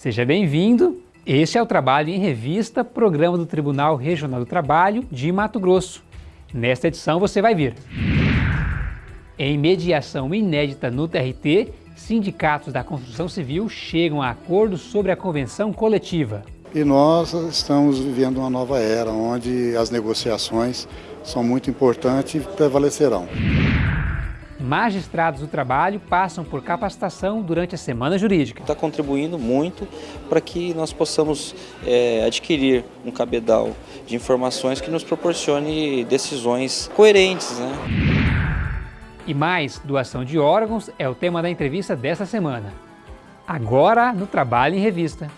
Seja bem-vindo. Este é o Trabalho em Revista, programa do Tribunal Regional do Trabalho de Mato Grosso. Nesta edição você vai ver. Em mediação inédita no TRT, sindicatos da construção civil chegam a acordo sobre a convenção coletiva. E nós estamos vivendo uma nova era, onde as negociações são muito importantes e prevalecerão. Magistrados do trabalho passam por capacitação durante a semana jurídica. Está contribuindo muito para que nós possamos é, adquirir um cabedal de informações que nos proporcione decisões coerentes. Né? E mais, doação de órgãos é o tema da entrevista desta semana. Agora no Trabalho em Revista.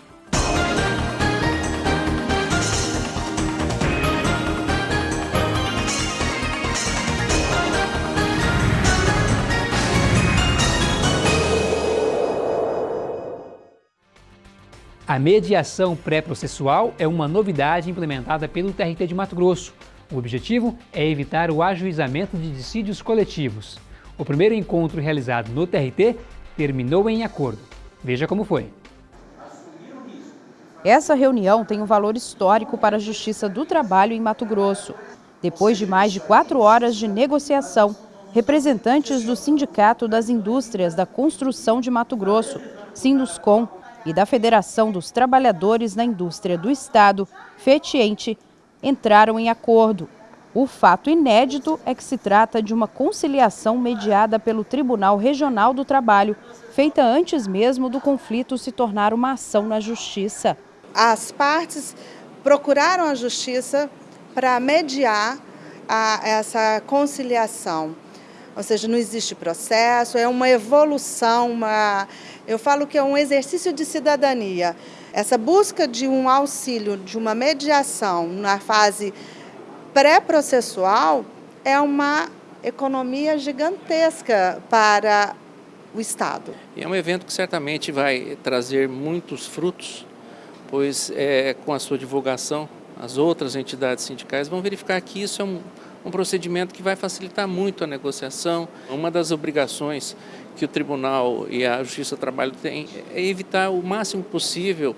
A mediação pré-processual é uma novidade implementada pelo TRT de Mato Grosso. O objetivo é evitar o ajuizamento de dissídios coletivos. O primeiro encontro realizado no TRT terminou em acordo. Veja como foi. Essa reunião tem um valor histórico para a Justiça do Trabalho em Mato Grosso. Depois de mais de quatro horas de negociação, representantes do Sindicato das Indústrias da Construção de Mato Grosso, Sinduscom, e da Federação dos Trabalhadores na Indústria do Estado, FETIENTE, entraram em acordo. O fato inédito é que se trata de uma conciliação mediada pelo Tribunal Regional do Trabalho, feita antes mesmo do conflito se tornar uma ação na Justiça. As partes procuraram a Justiça para mediar a, essa conciliação. Ou seja, não existe processo, é uma evolução, uma, eu falo que é um exercício de cidadania. Essa busca de um auxílio, de uma mediação na fase pré-processual é uma economia gigantesca para o Estado. E é um evento que certamente vai trazer muitos frutos, pois é, com a sua divulgação, as outras entidades sindicais vão verificar que isso é um um procedimento que vai facilitar muito a negociação. Uma das obrigações que o Tribunal e a Justiça do Trabalho têm é evitar o máximo possível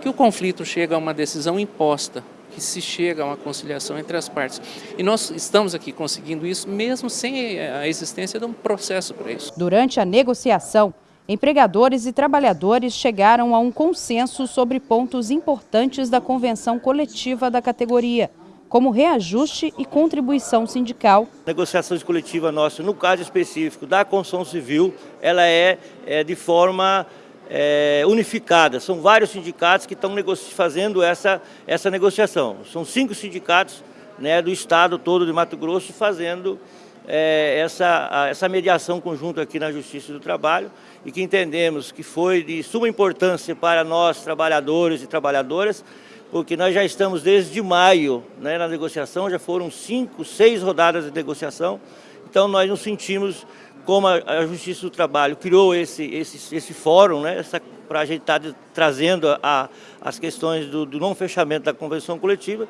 que o conflito chegue a uma decisão imposta, que se chega a uma conciliação entre as partes. E nós estamos aqui conseguindo isso mesmo sem a existência de um processo para isso. Durante a negociação, empregadores e trabalhadores chegaram a um consenso sobre pontos importantes da convenção coletiva da categoria como reajuste e contribuição sindical. A negociação coletiva nossa, no caso específico da construção civil, ela é, é de forma é, unificada. São vários sindicatos que estão fazendo essa, essa negociação. São cinco sindicatos né, do estado todo de Mato Grosso fazendo é, essa, essa mediação conjunta aqui na Justiça do Trabalho e que entendemos que foi de suma importância para nós, trabalhadores e trabalhadoras, porque nós já estamos desde maio né, na negociação, já foram cinco, seis rodadas de negociação, então nós nos sentimos como a, Justiça do Trabalho criou esse, esse, esse fórum, né, para a gente estar tá trazendo a, as questões do, do não fechamento da convenção coletiva,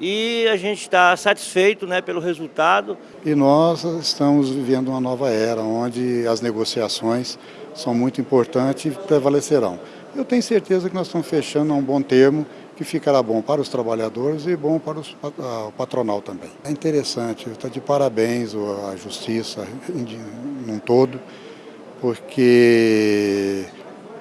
e a gente está satisfeito né, pelo resultado. E nós estamos vivendo uma nova era, onde as negociações são muito importantes e prevalecerão. Eu tenho certeza que nós estamos fechando a um bom termo que ficará bom para os trabalhadores e bom para os, a, o patronal também. É interessante, está de parabéns a Justiça num todo, porque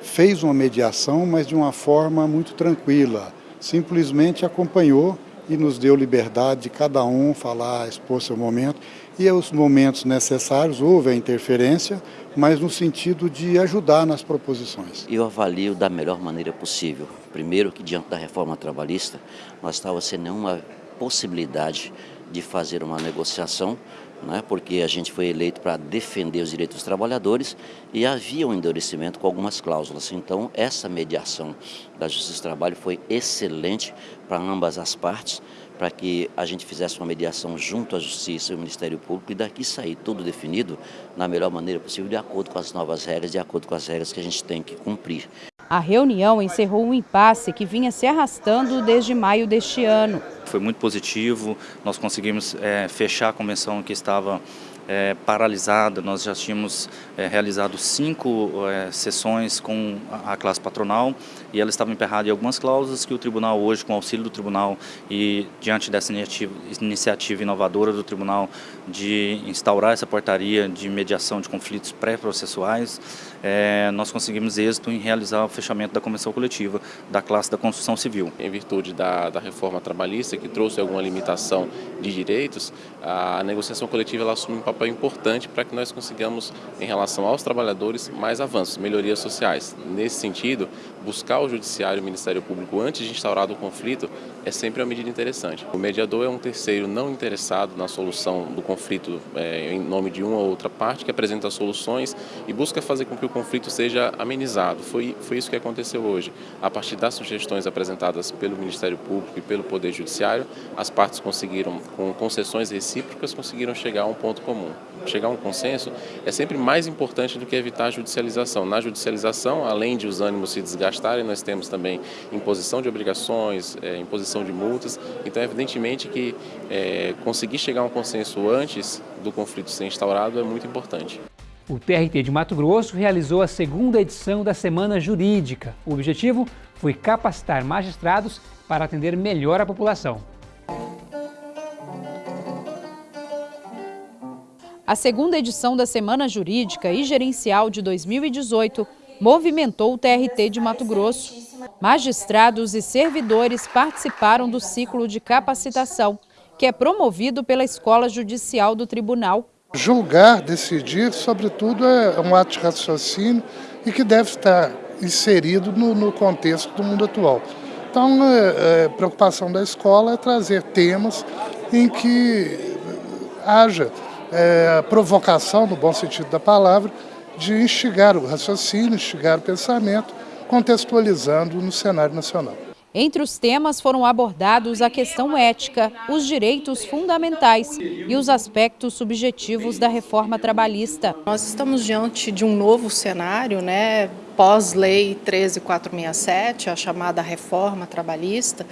fez uma mediação, mas de uma forma muito tranquila, simplesmente acompanhou e nos deu liberdade de cada um falar, expor seu momento, e os momentos necessários houve a interferência, mas no sentido de ajudar nas proposições. Eu avalio da melhor maneira possível. Primeiro que diante da reforma trabalhista, nós estávamos sem nenhuma possibilidade de fazer uma negociação, né, porque a gente foi eleito para defender os direitos dos trabalhadores e havia um endurecimento com algumas cláusulas. Então, essa mediação da Justiça do Trabalho foi excelente para ambas as partes, para que a gente fizesse uma mediação junto à Justiça e ao Ministério Público e daqui sair tudo definido na melhor maneira possível, de acordo com as novas regras, de acordo com as regras que a gente tem que cumprir. A reunião encerrou um impasse que vinha se arrastando desde maio deste ano. foi muito positivo, nós conseguimos é, fechar a convenção que estava é, paralisada, nós já tínhamos é, realizado cinco é, sessões com a, classe patronal e ela estava emperrada em algumas cláusulas que o tribunal hoje, com auxílio do tribunal e diante dessa iniciativa, iniciativa inovadora do tribunal de instaurar essa portaria de mediação de conflitos pré-processuais, é, nós conseguimos êxito em realizar o fechamento da convenção coletiva da classe da construção civil. Em virtude da, da reforma trabalhista, que trouxe alguma limitação de direitos, a negociação coletiva ela assume um papel importante para que nós consigamos, em relação aos trabalhadores, mais avanços, melhorias sociais. Nesse sentido, buscar o Judiciário e o Ministério Público antes de instaurado o conflito é sempre uma medida interessante. O mediador é um terceiro não interessado na solução do conflito é, em nome de uma ou outra parte, que apresenta soluções e busca fazer com que o conflito seja amenizado. Foi, foi isso que aconteceu hoje. A partir das sugestões apresentadas pelo Ministério Público e pelo Poder Judiciário, as partes conseguiram, com concessões recíprocas, conseguiram chegar a um ponto comum. Chegar a um consenso é sempre mais importante do que evitar a judicialização. Na judicialização, além de os ânimos se desgastarem, nós temos também imposição de obrigações, é, imposição de multas. Então, evidentemente que é, conseguir chegar a um consenso antes do conflito ser instaurado é muito importante. O TRT de Mato Grosso realizou a segunda edição da Semana Jurídica. O objetivo foi capacitar magistrados para atender melhor a população. A segunda edição da Semana Jurídica e Gerencial de 2018 movimentou o TRT de Mato Grosso. Magistrados e servidores participaram do ciclo de capacitação, que é promovido pela Escola Judicial do Tribunal. Julgar, decidir, sobretudo, é um ato de raciocínio e que deve estar inserido no, no contexto do mundo atual. Então, a é, é, preocupação da escola é trazer temas em que haja é, provocação, no bom sentido da palavra, de instigar o raciocínio, instigar o pensamento, contextualizando no cenário nacional. Entre os temas foram abordados a questão ética, os direitos fundamentais e os aspectos subjetivos da reforma trabalhista. Nós estamos diante de um novo cenário, né, pós-lei 13467, a chamada reforma trabalhista,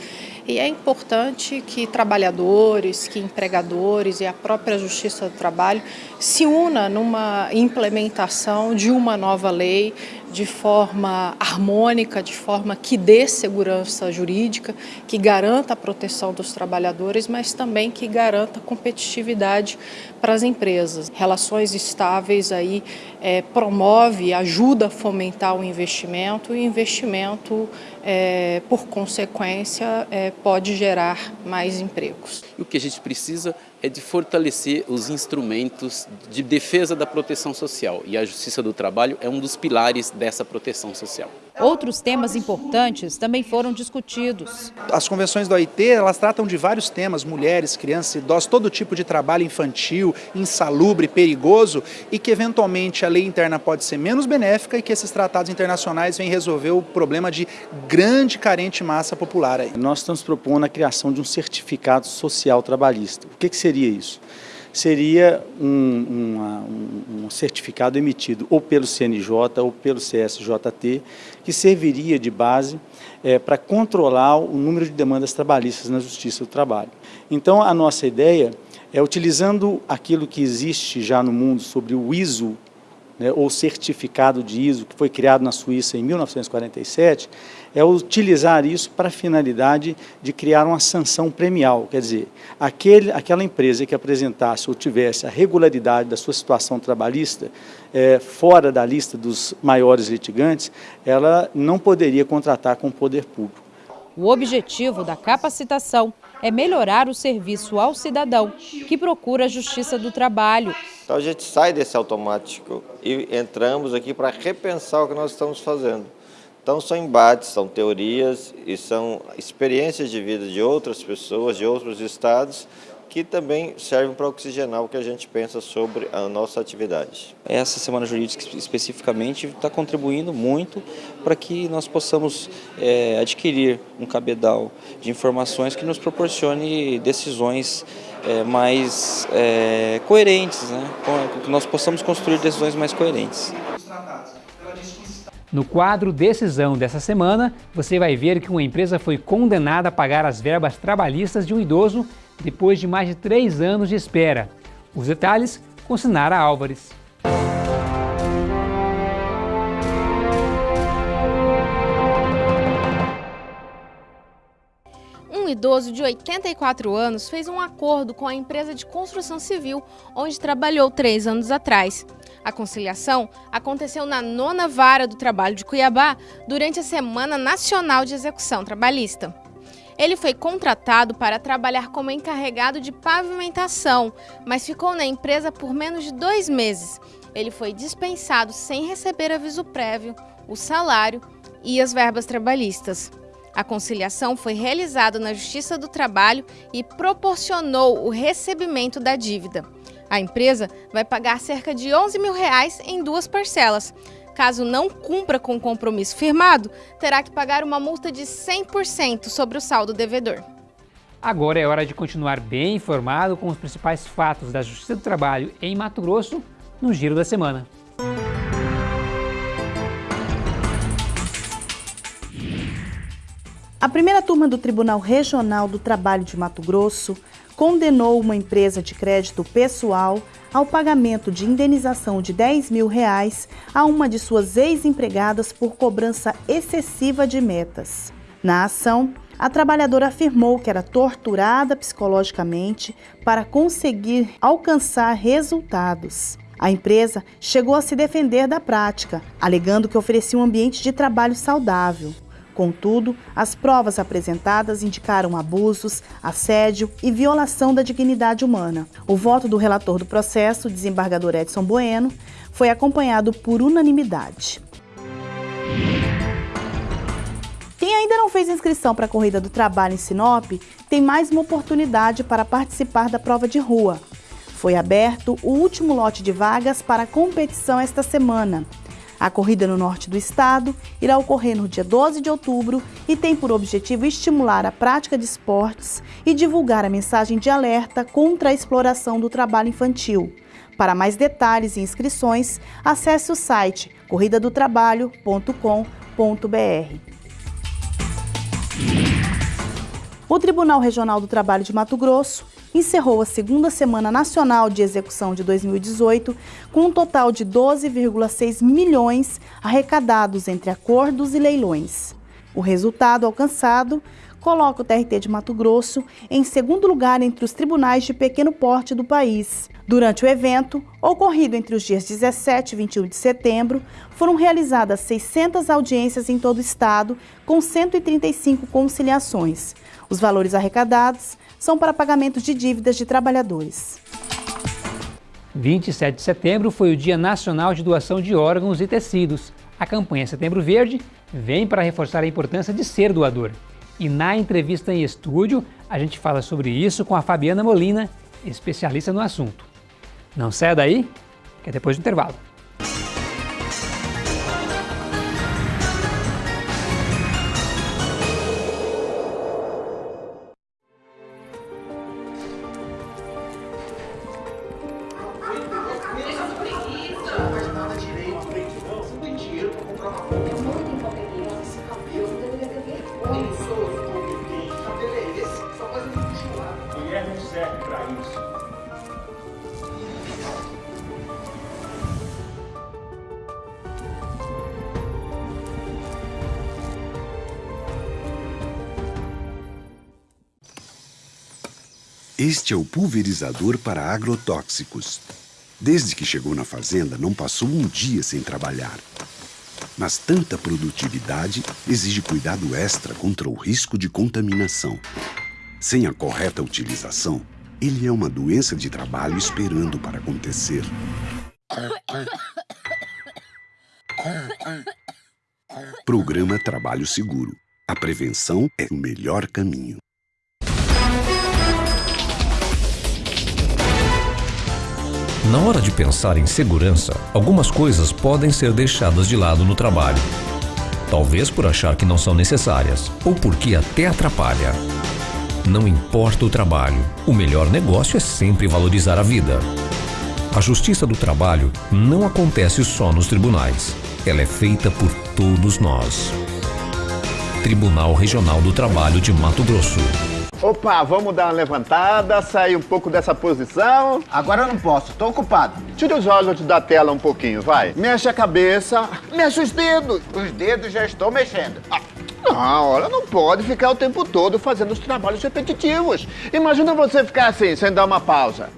e é importante que trabalhadores, que empregadores e a própria Justiça do Trabalho se una numa implementação de uma nova lei de forma harmônica, de forma que dê segurança jurídica, que garanta a proteção dos trabalhadores, mas também que garanta competitividade para as empresas. Relações estáveis aí é, promove, ajuda a fomentar o investimento e investimento, é, por consequência, é, pode gerar mais empregos. E o que a gente precisa é de fortalecer os instrumentos de defesa da proteção social e a Justiça do Trabalho é um dos pilares dessa proteção social. Outros temas importantes também foram discutidos. As convenções da OIT, elas tratam de vários temas, mulheres, crianças, idosos, todo tipo de trabalho infantil, insalubre, perigoso e que eventualmente a lei interna pode ser menos benéfica e que esses tratados internacionais vêm resolver o problema de grande carente massa popular. Aí. Nós estamos propondo a criação de um certificado social trabalhista. O que, que seria isso? seria um, um, um, certificado emitido ou pelo CNJ ou pelo CSJT, que serviria de base é, para controlar o número de demandas trabalhistas na Justiça do Trabalho. Então, a nossa ideia é, utilizando aquilo que existe já no mundo sobre o ISO, né, ou certificado de ISO, que foi criado na Suíça em 1947, é utilizar isso para a finalidade de criar uma sanção premial, quer dizer, aquele, aquela empresa que apresentasse ou tivesse a regularidade da sua situação trabalhista é, fora da lista dos maiores litigantes, ela não poderia contratar com o poder público. O objetivo da capacitação é melhorar o serviço ao cidadão que procura a Justiça do Trabalho. Então a gente sai desse automático e entramos aqui para repensar o que nós estamos fazendo. Então são embates, são teorias e são experiências de vida de outras pessoas, de outros estados, que também servem para oxigenar o que a gente pensa sobre a nossa atividade. Essa Semana Jurídica especificamente está contribuindo muito para que nós possamos é, adquirir um cabedal de informações que nos proporcione decisões é, mais é, coerentes, né? que nós possamos construir decisões mais coerentes. No quadro Decisão dessa semana, você vai ver que uma empresa foi condenada a pagar as verbas trabalhistas de um idoso depois de mais de três anos de espera. Os detalhes com Sinara Álvares. Um idoso de 84 anos fez um acordo com a empresa de construção civil onde trabalhou três anos atrás. A conciliação aconteceu na nona vara do trabalho de Cuiabá durante a Semana Nacional de Execução Trabalhista. Ele foi contratado para trabalhar como encarregado de pavimentação, mas ficou na empresa por menos de dois meses. Ele foi dispensado sem receber aviso prévio, o salário e as verbas trabalhistas. A conciliação foi realizada na Justiça do Trabalho e proporcionou o recebimento da dívida. A empresa vai pagar cerca de 11 mil reais em duas parcelas. Caso não cumpra com o compromisso firmado, terá que pagar uma multa de 100% sobre o saldo devedor. Agora é hora de continuar bem informado com os principais fatos da Justiça do Trabalho em Mato Grosso no Giro da Semana. A primeira turma do Tribunal Regional do Trabalho de Mato Grosso condenou uma empresa de crédito pessoal ao pagamento de indenização de 10 mil reais a uma de suas ex-empregadas por cobrança excessiva de metas. Na ação, a trabalhadora afirmou que era torturada psicologicamente para conseguir alcançar resultados. A empresa chegou a se defender da prática, alegando que oferecia um ambiente de trabalho saudável. Contudo, as provas apresentadas indicaram abusos, assédio e violação da dignidade humana. O voto do relator do processo, desembargador Edson Bueno, foi acompanhado por unanimidade. Quem ainda não fez inscrição para a Corrida do Trabalho em Sinop tem mais uma oportunidade para participar da prova de rua. Foi aberto o último lote de vagas para a competição esta semana. A corrida no norte do estado irá ocorrer no dia 12 de outubro e tem por objetivo estimular a prática de esportes e divulgar a mensagem de alerta contra a exploração do trabalho infantil. Para mais detalhes e inscrições, acesse o site corridadotrabalho.com.br. O Tribunal Regional do Trabalho de Mato Grosso encerrou a segunda Semana Nacional de Execução de 2018 com um total de 12,6 milhões arrecadados entre acordos e leilões. O resultado alcançado coloca o TRT de Mato Grosso em segundo lugar entre os tribunais de pequeno porte do país. Durante o evento, ocorrido entre os dias 17 e 21 de setembro, foram realizadas 600 audiências em todo o estado, com 135 conciliações. Os valores arrecadados são para pagamentos de dívidas de trabalhadores. 27 de setembro foi o Dia Nacional de Doação de Órgãos e Tecidos. A campanha Setembro Verde vem para reforçar a importância de ser doador. E na entrevista em estúdio, a gente fala sobre isso com a Fabiana Molina, especialista no assunto. Não saia daí, que é depois do intervalo. Este é o pulverizador para agrotóxicos. Desde que chegou na fazenda, não passou um dia sem trabalhar. Mas tanta produtividade exige cuidado extra contra o risco de contaminação. Sem a correta utilização, ele é uma doença de trabalho esperando para acontecer. Programa Trabalho Seguro. A prevenção é o melhor caminho. Na hora de pensar em segurança, algumas coisas podem ser deixadas de lado no trabalho. Talvez por achar que não são necessárias, ou porque até atrapalha. Não importa o trabalho, o melhor negócio é sempre valorizar a vida. A justiça do trabalho não acontece só nos tribunais. ela é feita por todos nós. Tribunal Regional do Trabalho de Mato Grosso. Opa, vamos dar uma levantada, sair um pouco dessa posição. Agora eu não posso, tô ocupado. Tira os olhos da tela um pouquinho, vai. Mexe a cabeça, mexe os dedos. Os dedos já estou mexendo. Ah, não, olha, não pode ficar o tempo todo fazendo os trabalhos repetitivos. Imagina você ficar assim, sem dar uma pausa.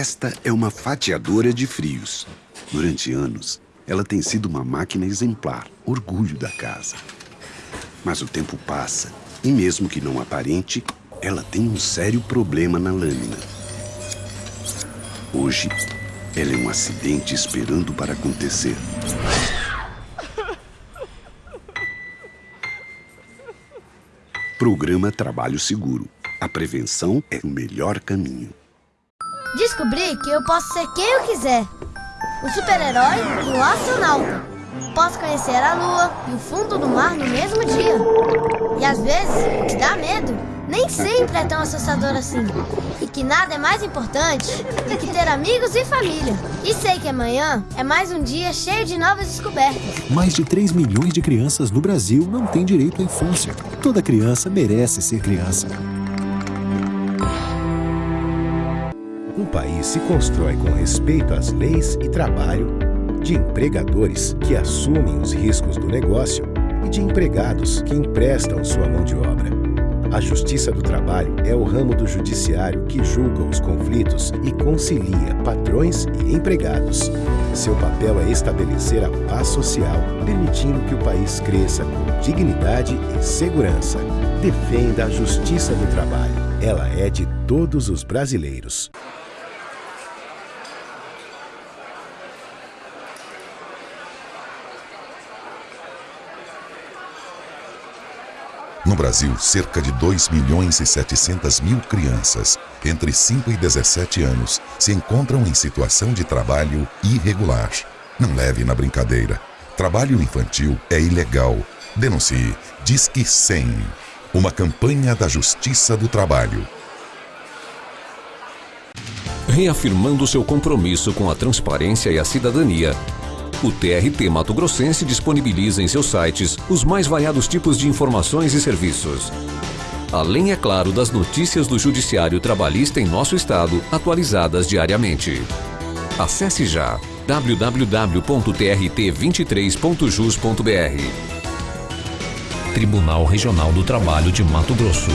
Esta é uma fatiadora de frios. Durante anos, ela tem sido uma máquina exemplar, orgulho da casa. Mas o tempo passa e, mesmo que não aparente, ela tem um sério problema na lâmina. Hoje, ela é um acidente esperando para acontecer. Programa Trabalho Seguro. A prevenção é o melhor caminho. Descobri que eu posso ser quem eu quiser. O super-herói e o astronauta. Posso conhecer a lua e o fundo do mar no mesmo dia. E às vezes, o que dá medo, nem sempre é tão assustador assim. E que nada é mais importante do que ter amigos e família. E sei que amanhã é mais um dia cheio de novas descobertas. Mais de 3 milhões de crianças no Brasil não têm direito à infância. Toda criança merece ser criança. País se constrói com respeito às leis e trabalho, de empregadores que assumem os riscos do negócio e de empregados que emprestam sua mão de obra. A Justiça do Trabalho é o ramo do judiciário que julga os conflitos e concilia patrões e empregados. Seu papel é estabelecer a paz social, permitindo que o país cresça com dignidade e segurança. Defenda a Justiça do Trabalho. Ela é de todos os brasileiros. No Brasil, cerca de 2 milhões e 700 mil crianças entre 5 e 17 anos se encontram em situação de trabalho irregular. Não leve na brincadeira. Trabalho infantil é ilegal. Denuncie. Disque 100. Uma campanha da Justiça do Trabalho. Reafirmando seu compromisso com a transparência e a cidadania, o TRT Mato Grossense disponibiliza em seus sites os mais variados tipos de informações e serviços. Além, é claro, das notícias do Judiciário Trabalhista em nosso estado, atualizadas diariamente. Acesse já www.trt23.jus.br Tribunal Regional do Trabalho de Mato Grosso.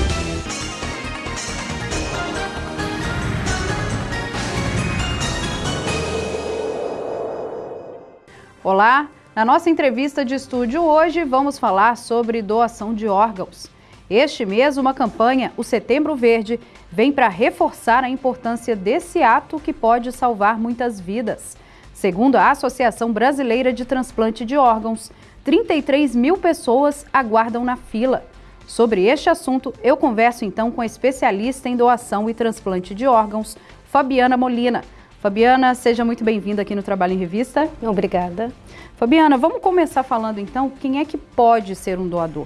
Olá, na nossa entrevista de estúdio hoje vamos falar sobre doação de órgãos. Este mês, uma campanha, o Setembro Verde, vem para reforçar a importância desse ato que pode salvar muitas vidas. Segundo a Associação Brasileira de Transplante de Órgãos, 33 mil pessoas aguardam na fila. Sobre este assunto, eu converso então com a especialista em doação e transplante de órgãos, Fabiana Molina. Fabiana, seja muito bem-vinda aqui no Trabalho em Revista. Obrigada. Fabiana, vamos começar falando então quem é que pode ser um doador?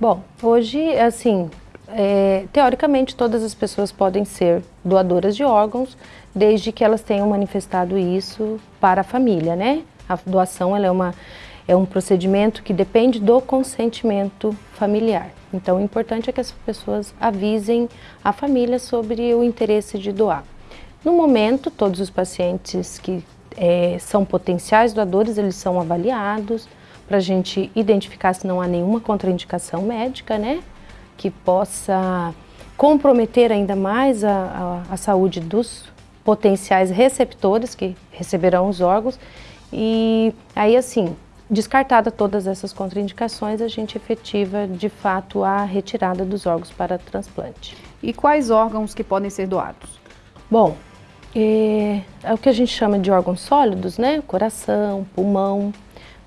Bom, hoje, assim, é, teoricamente todas as pessoas podem ser doadoras de órgãos, desde que elas tenham manifestado isso para a família, né? A doação é, uma, é um procedimento que depende do consentimento familiar. Então, o importante é que as pessoas avisem a família sobre o interesse de doar. No momento, todos os pacientes que é, são potenciais doadores, eles são avaliados para a gente identificar se não há nenhuma contraindicação médica, né? Que possa comprometer ainda mais a, a, a saúde dos potenciais receptores que receberão os órgãos. E aí, assim, descartada todas essas contraindicações, a gente efetiva de fato a retirada dos órgãos para transplante. E quais órgãos que podem ser doados? Bom, é, é, o que a gente chama de órgãos sólidos, né? Coração, pulmão,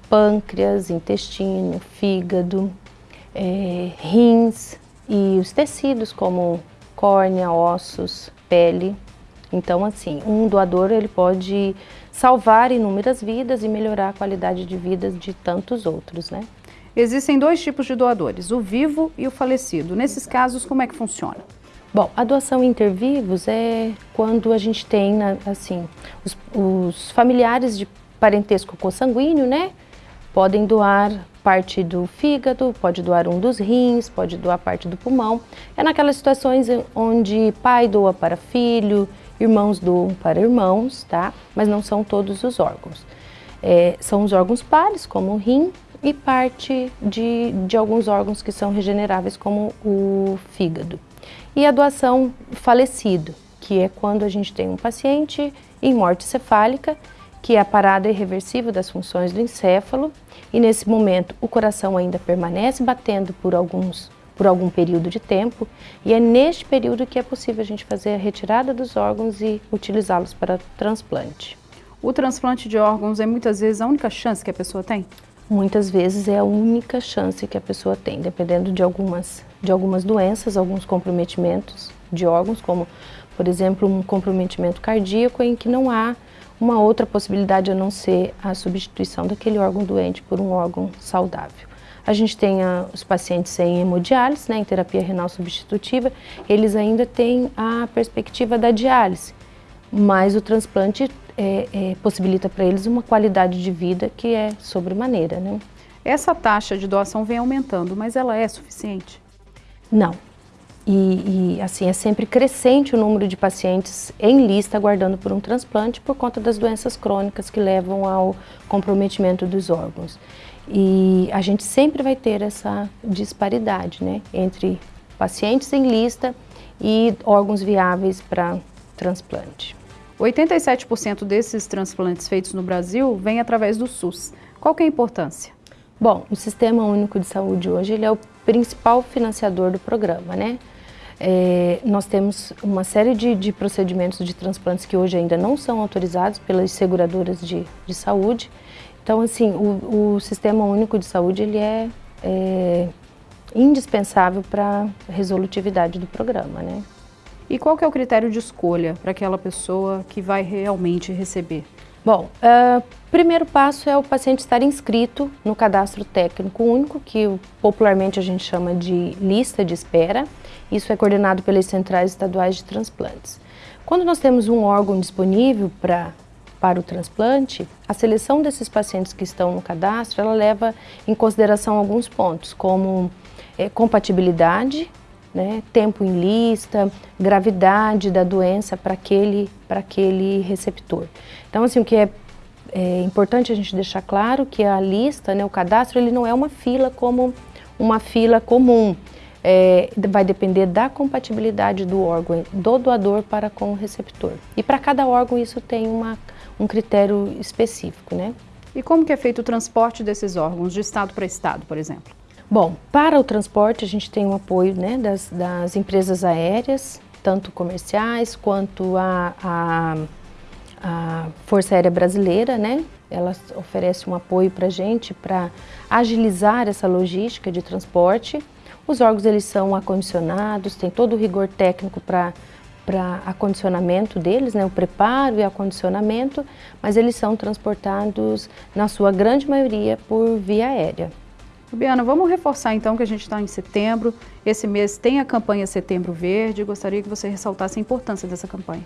pâncreas, intestino, fígado, é, rins e os tecidos como córnea, ossos, pele. Então, assim, um doador ele pode salvar inúmeras vidas e melhorar a qualidade de vida de tantos outros, né? Existem dois tipos de doadores, o vivo e o falecido. Nesses casos, como é que funciona? Bom, a doação intervivos é quando a gente tem, assim, os, os familiares de parentesco consanguíneo, né? Podem doar parte do fígado, pode doar um dos rins, pode doar parte do pulmão. É naquelas situações onde pai doa para filho, irmãos doam para irmãos, tá? Mas não são todos os órgãos. É, são os órgãos pares, como o rim, e parte de, de alguns órgãos que são regeneráveis, como o fígado. E a doação falecido, que é quando a gente tem um paciente em morte cefálica, que é a parada irreversível das funções do encéfalo, e nesse momento o coração ainda permanece batendo por alguns por algum período de tempo, e é neste período que é possível a gente fazer a retirada dos órgãos e utilizá-los para transplante. O transplante de órgãos é muitas vezes a única chance que a pessoa tem? Muitas vezes é a única chance que a pessoa tem, dependendo de algumas, de algumas doenças, alguns comprometimentos de órgãos, como, por exemplo, um comprometimento cardíaco em que não há uma outra possibilidade a não ser a substituição daquele órgão doente por um órgão saudável. A gente tem a, os pacientes em hemodiálise, né, em terapia renal substitutiva, eles ainda têm a perspectiva da diálise, mas o transplante é, é, possibilita para eles uma qualidade de vida que é sobremaneira. Né? Essa taxa de doação vem aumentando, mas ela é suficiente? Não. E, e, assim, é sempre crescente o número de pacientes em lista aguardando por um transplante por conta das doenças crônicas que levam ao comprometimento dos órgãos. E a gente sempre vai ter essa disparidade né, entre pacientes em lista e órgãos viáveis para transplante. 87% desses transplantes feitos no Brasil vêm através do SUS. Qual que é a importância? Bom, o Sistema Único de Saúde hoje ele é o principal financiador do programa, né? É, nós temos uma série de, de, procedimentos de transplantes que hoje ainda não são autorizados pelas seguradoras de, de saúde. Então, assim, o, o, Sistema Único de Saúde ele é, é indispensável para a resolutividade do programa, né? E qual que é o critério de escolha para aquela pessoa que vai realmente receber? Bom, uh, primeiro passo é o paciente estar inscrito no cadastro técnico único, que popularmente a gente chama de lista de espera. Isso é coordenado pelas centrais estaduais de transplantes. Quando nós temos um órgão disponível pra, para o transplante, a seleção desses pacientes que estão no cadastro, ela leva em consideração alguns pontos, como é, compatibilidade né, tempo em lista, gravidade da doença para aquele, aquele receptor. Então, assim, o que é, é, importante a gente deixar claro que a lista, né, o cadastro, ele não é uma fila como uma fila comum. É, vai depender da compatibilidade do órgão, do doador para com o receptor. E para cada órgão isso tem uma, um critério específico, né? E como que é feito o transporte desses órgãos de estado para estado, por exemplo? Bom, para o transporte a gente tem o apoio né, das, das empresas aéreas, tanto comerciais quanto a, a, a Força Aérea Brasileira, né? Ela oferece um apoio para a gente para agilizar essa logística de transporte. Os órgãos eles são acondicionados, tem todo o rigor técnico para para acondicionamento deles, né, o preparo e acondicionamento, mas eles são transportados, na sua grande maioria, por via aérea. Fabiana, vamos reforçar então que a gente está em setembro, esse mês tem a campanha Setembro Verde, gostaria que você ressaltasse a importância dessa campanha.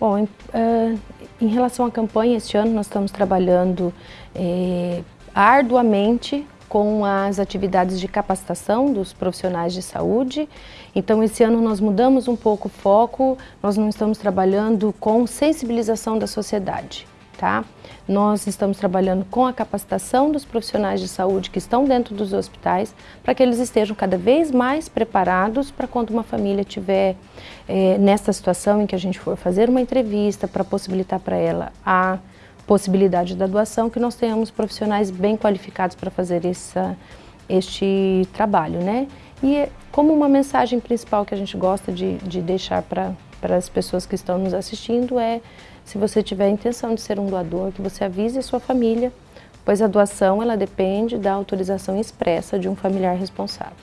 Bom, em, uh, em relação à campanha, este ano nós estamos trabalhando eh, arduamente com as atividades de capacitação dos profissionais de saúde. Então, esse ano nós mudamos um pouco o foco, nós não estamos trabalhando com sensibilização da sociedade, tá? Nós estamos trabalhando com a capacitação dos profissionais de saúde que estão dentro dos hospitais, para que eles estejam cada vez mais preparados para quando uma família estiver é, nessa situação em que a gente for fazer uma entrevista para possibilitar para ela a possibilidade da doação, que nós tenhamos profissionais bem qualificados para fazer essa, este trabalho, né? E como uma mensagem principal que a gente gosta de, de deixar para as pessoas que estão nos assistindo é, se você tiver a intenção de ser um doador, que você avise a sua família, pois a doação ela depende da autorização expressa de um familiar responsável.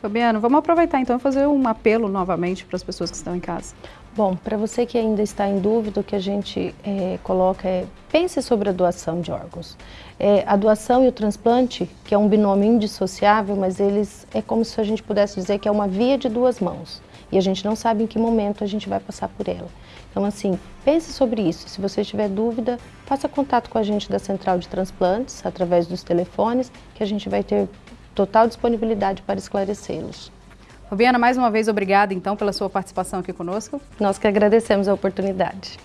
Fabiano, vamos aproveitar então e fazer um apelo novamente para as pessoas que estão em casa. Bom, para você que ainda está em dúvida, o que a gente é, coloca é pense sobre a doação de órgãos. É, a doação e o transplante, que é um binômio indissociável, mas eles é como se a gente pudesse dizer que é uma via de duas mãos. E a gente não sabe em que momento a gente vai passar por ela. Então, assim, pense sobre isso. Se você tiver dúvida, faça contato com a gente da Central de Transplantes, através dos telefones, que a gente vai ter total disponibilidade para esclarecê-los. Fabiana, mais uma vez, obrigada então pela sua participação aqui conosco. Nós que agradecemos a oportunidade.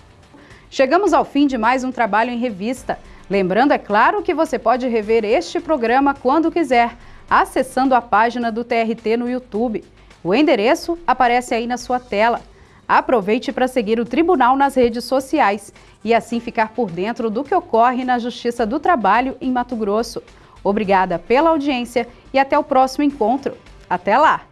Chegamos ao fim de mais um trabalho em revista. Lembrando, é claro, que você pode rever este programa quando quiser, acessando a página do TRT no YouTube. O endereço aparece aí na sua tela. Aproveite para seguir o Tribunal nas redes sociais e assim ficar por dentro do que ocorre na Justiça do Trabalho em Mato Grosso. Obrigada pela audiência e até o próximo encontro. Até lá!